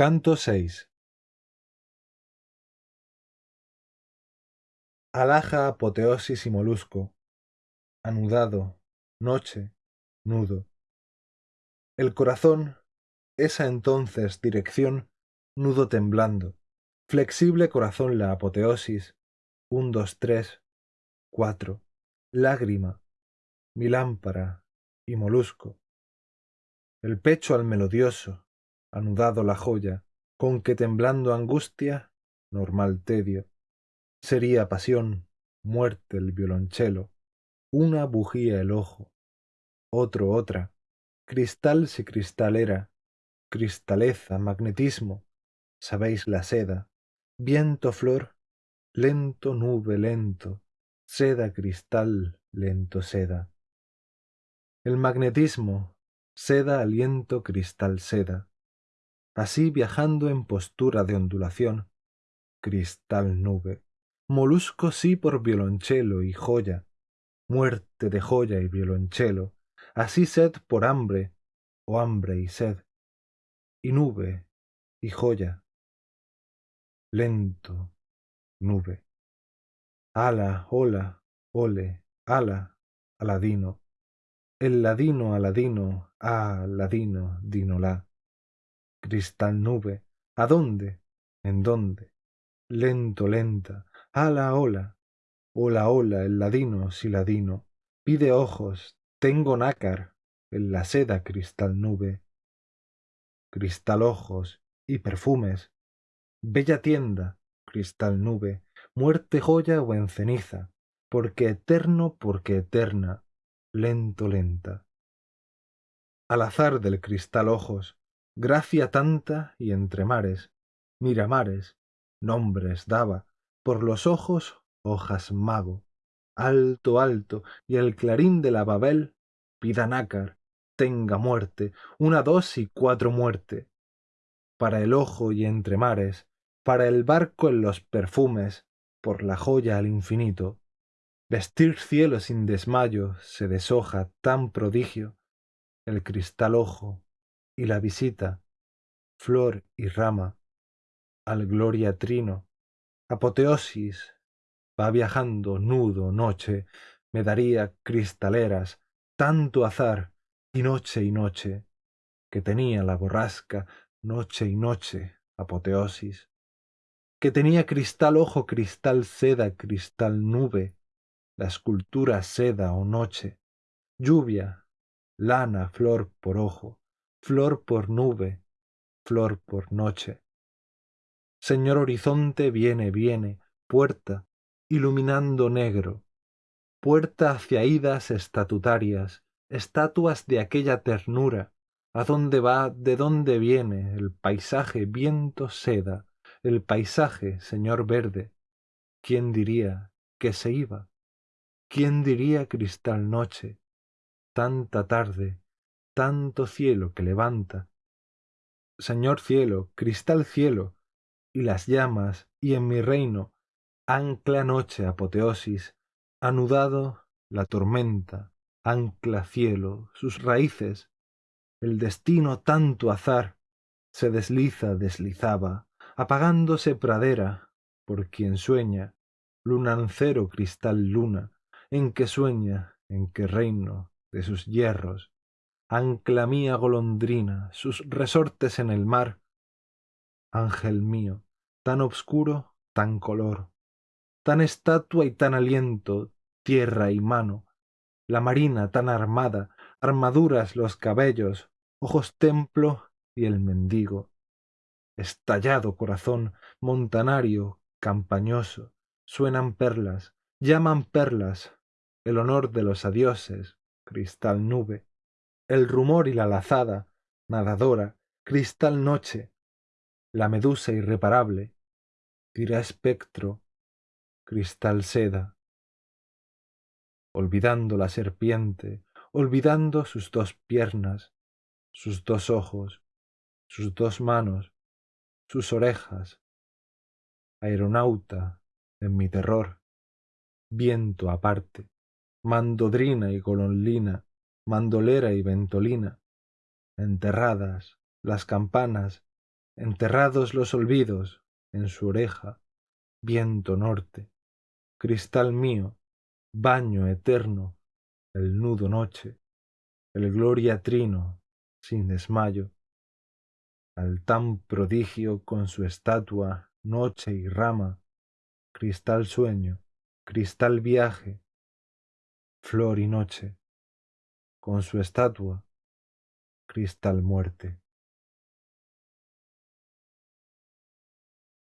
Canto 6 Alaja apoteosis y molusco, anudado, noche, nudo. El corazón, esa entonces dirección, nudo temblando, flexible corazón la apoteosis, un, dos, tres, cuatro, lágrima, mi lámpara y molusco. El pecho al melodioso, anudado la joya, con que temblando angustia, normal tedio, sería pasión, muerte el violonchelo, una bujía el ojo, otro otra, cristal si cristal era, cristaleza, magnetismo, sabéis la seda, viento flor, lento nube lento, seda cristal, lento seda. El magnetismo, seda aliento cristal seda, así viajando en postura de ondulación, cristal nube, molusco sí por violonchelo y joya, muerte de joya y violonchelo, así sed por hambre, o hambre y sed, y nube y joya, lento, nube. Ala, hola, ole, ala, aladino, el ladino, aladino, ah, ladino, dinolá cristal nube, ¿a dónde? ¿En dónde? Lento, lenta, ala, ola, ola, ola, el ladino, si ladino, pide ojos, tengo nácar, en la seda cristal nube, cristal ojos y perfumes, bella tienda, cristal nube, muerte joya o en ceniza, porque eterno, porque eterna, lento, lenta. Al azar del cristal ojos, gracia tanta y entre mares, miramares, nombres daba, por los ojos hojas mago, alto, alto, y el clarín de la babel pida nácar, tenga muerte, una, dos y cuatro muerte, para el ojo y entre mares, para el barco en los perfumes, por la joya al infinito, vestir cielo sin desmayo se deshoja tan prodigio, el cristal ojo y la visita, flor y rama, al gloria trino, apoteosis, va viajando nudo noche, me daría cristaleras, tanto azar, y noche y noche, que tenía la borrasca, noche y noche, apoteosis, que tenía cristal ojo, cristal seda, cristal nube, la escultura seda o noche, lluvia, lana, flor por ojo, flor por nube, flor por noche. Señor horizonte viene, viene, puerta, iluminando negro, puerta hacia idas estatutarias, estatuas de aquella ternura, a dónde va, de dónde viene, el paisaje viento seda, el paisaje, señor verde. ¿Quién diría que se iba? ¿Quién diría cristal noche, tanta tarde, tanto cielo que levanta. Señor cielo, cristal cielo, y las llamas, y en mi reino, ancla noche apoteosis, anudado la tormenta, ancla cielo, sus raíces, el destino tanto azar, se desliza, deslizaba, apagándose pradera, por quien sueña, lunancero cristal luna, en que sueña, en que reino de sus hierros, ancla mía golondrina, sus resortes en el mar. Ángel mío, tan obscuro, tan color, tan estatua y tan aliento, tierra y mano, la marina tan armada, armaduras los cabellos, ojos templo y el mendigo. Estallado corazón, montanario, campañoso, suenan perlas, llaman perlas, el honor de los adioses, cristal nube, el rumor y la lazada, nadadora, cristal noche, la medusa irreparable, tira espectro, cristal seda, olvidando la serpiente, olvidando sus dos piernas, sus dos ojos, sus dos manos, sus orejas, aeronauta en mi terror, viento aparte, mandodrina y golonlina, mandolera y ventolina, enterradas las campanas, enterrados los olvidos en su oreja, viento norte, cristal mío, baño eterno, el nudo noche, el gloria trino, sin desmayo, al tan prodigio con su estatua, noche y rama, cristal sueño, cristal viaje, flor y noche, con su estatua, cristal muerte.